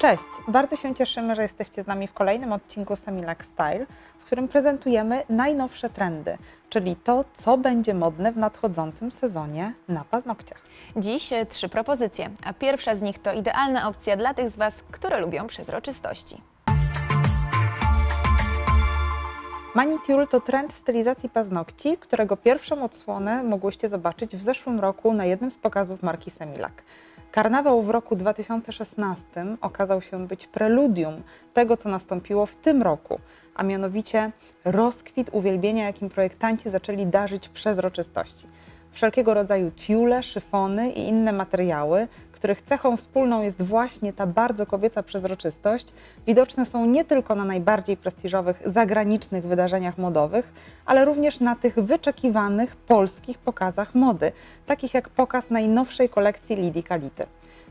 Cześć! Bardzo się cieszymy, że jesteście z nami w kolejnym odcinku Semilac Style, w którym prezentujemy najnowsze trendy, czyli to, co będzie modne w nadchodzącym sezonie na paznokciach. Dziś e, trzy propozycje, a pierwsza z nich to idealna opcja dla tych z Was, które lubią przezroczystości. Manicure to trend w stylizacji paznokci, którego pierwszą odsłonę mogłyście zobaczyć w zeszłym roku na jednym z pokazów marki Semilac. Karnawał w roku 2016 okazał się być preludium tego, co nastąpiło w tym roku, a mianowicie rozkwit uwielbienia, jakim projektanci zaczęli darzyć przezroczystości. Wszelkiego rodzaju tiule, szyfony i inne materiały, których cechą wspólną jest właśnie ta bardzo kobieca przezroczystość, widoczne są nie tylko na najbardziej prestiżowych zagranicznych wydarzeniach modowych, ale również na tych wyczekiwanych polskich pokazach mody, takich jak pokaz najnowszej kolekcji Lidii Kality.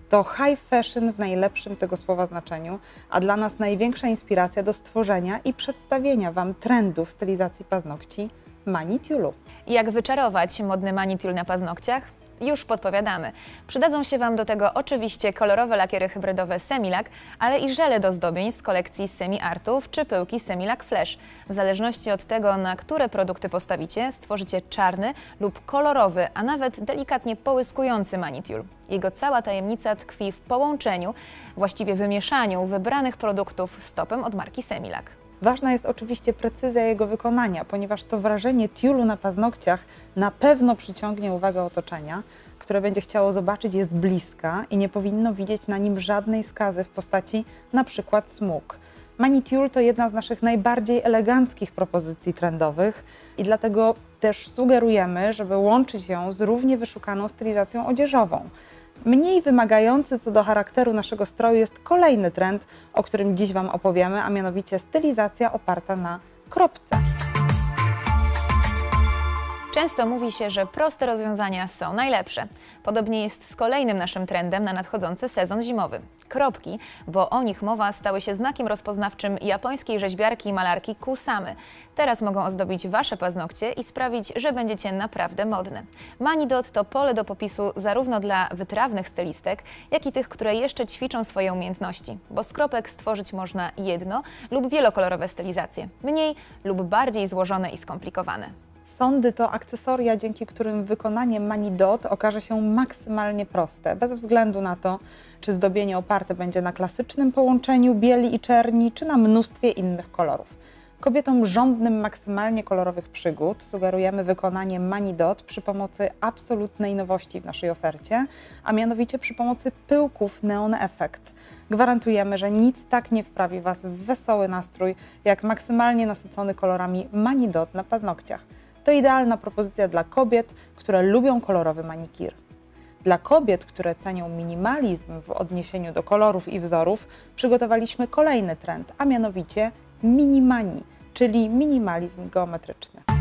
To high fashion w najlepszym tego słowa znaczeniu, a dla nas największa inspiracja do stworzenia i przedstawienia Wam trendów stylizacji paznokci Manitiulu. Jak wyczarować modny manitul na paznokciach? Już podpowiadamy. Przydadzą się Wam do tego oczywiście kolorowe lakiery hybrydowe Semilac, ale i żele do zdobień z kolekcji Semi Artów czy pyłki Semilac Flash. W zależności od tego, na które produkty postawicie, stworzycie czarny lub kolorowy, a nawet delikatnie połyskujący manitul. Jego cała tajemnica tkwi w połączeniu, właściwie wymieszaniu wybranych produktów stopem od marki Semilac. Ważna jest oczywiście precyzja jego wykonania, ponieważ to wrażenie tiulu na paznokciach na pewno przyciągnie uwagę otoczenia, które będzie chciało zobaczyć je z bliska i nie powinno widzieć na nim żadnej skazy w postaci na przykład smug. Manitiul to jedna z naszych najbardziej eleganckich propozycji trendowych i dlatego też sugerujemy, żeby łączyć ją z równie wyszukaną stylizacją odzieżową. Mniej wymagający co do charakteru naszego stroju jest kolejny trend, o którym dziś Wam opowiemy, a mianowicie stylizacja oparta na kropce. Często mówi się, że proste rozwiązania są najlepsze. Podobnie jest z kolejnym naszym trendem na nadchodzący sezon zimowy. Kropki, bo o nich mowa, stały się znakiem rozpoznawczym japońskiej rzeźbiarki i malarki Kusamy. Teraz mogą ozdobić Wasze paznokcie i sprawić, że będziecie naprawdę modne. Manidot to pole do popisu zarówno dla wytrawnych stylistek, jak i tych, które jeszcze ćwiczą swoje umiejętności, bo z kropek stworzyć można jedno lub wielokolorowe stylizacje, mniej lub bardziej złożone i skomplikowane. Sondy to akcesoria, dzięki którym wykonanie manidot okaże się maksymalnie proste, bez względu na to, czy zdobienie oparte będzie na klasycznym połączeniu bieli i czerni, czy na mnóstwie innych kolorów. Kobietom żądnym maksymalnie kolorowych przygód sugerujemy wykonanie manidot przy pomocy absolutnej nowości w naszej ofercie, a mianowicie przy pomocy pyłków Neon Effect. Gwarantujemy, że nic tak nie wprawi Was w wesoły nastrój, jak maksymalnie nasycony kolorami manidot na paznokciach. To idealna propozycja dla kobiet, które lubią kolorowy manikir. Dla kobiet, które cenią minimalizm w odniesieniu do kolorów i wzorów, przygotowaliśmy kolejny trend, a mianowicie minimani, czyli minimalizm geometryczny.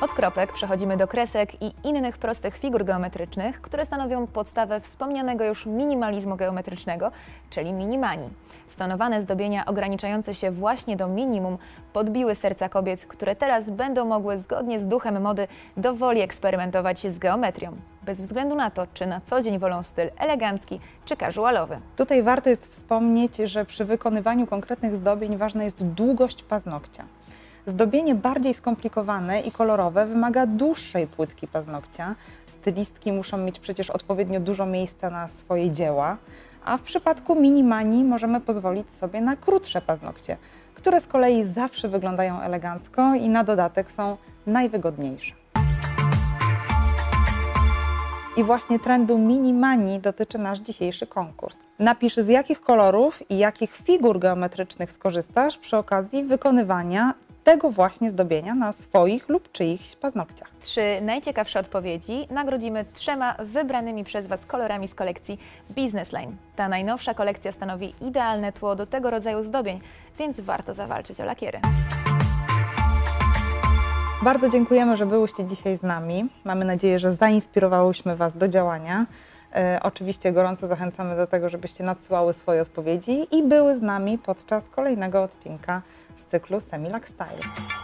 Od kropek przechodzimy do kresek i innych prostych figur geometrycznych, które stanowią podstawę wspomnianego już minimalizmu geometrycznego, czyli minimani. Stonowane zdobienia ograniczające się właśnie do minimum podbiły serca kobiet, które teraz będą mogły zgodnie z duchem mody dowoli eksperymentować z geometrią, bez względu na to, czy na co dzień wolą styl elegancki czy casualowy. Tutaj warto jest wspomnieć, że przy wykonywaniu konkretnych zdobień ważna jest długość paznokcia. Zdobienie bardziej skomplikowane i kolorowe wymaga dłuższej płytki paznokcia. Stylistki muszą mieć przecież odpowiednio dużo miejsca na swoje dzieła, a w przypadku minimani możemy pozwolić sobie na krótsze paznokcie, które z kolei zawsze wyglądają elegancko i na dodatek są najwygodniejsze. I właśnie trendu mini-mani dotyczy nasz dzisiejszy konkurs. Napisz z jakich kolorów i jakich figur geometrycznych skorzystasz przy okazji wykonywania tego właśnie zdobienia na swoich lub czyichś paznokciach. Trzy najciekawsze odpowiedzi nagrodzimy trzema wybranymi przez Was kolorami z kolekcji Business Line. Ta najnowsza kolekcja stanowi idealne tło do tego rodzaju zdobień, więc warto zawalczyć o lakiery. Bardzo dziękujemy, że byłyście dzisiaj z nami. Mamy nadzieję, że zainspirowałyśmy Was do działania. E, oczywiście gorąco zachęcamy do tego, żebyście nadsyłały swoje odpowiedzi i były z nami podczas kolejnego odcinka z cyklu Semilac Style.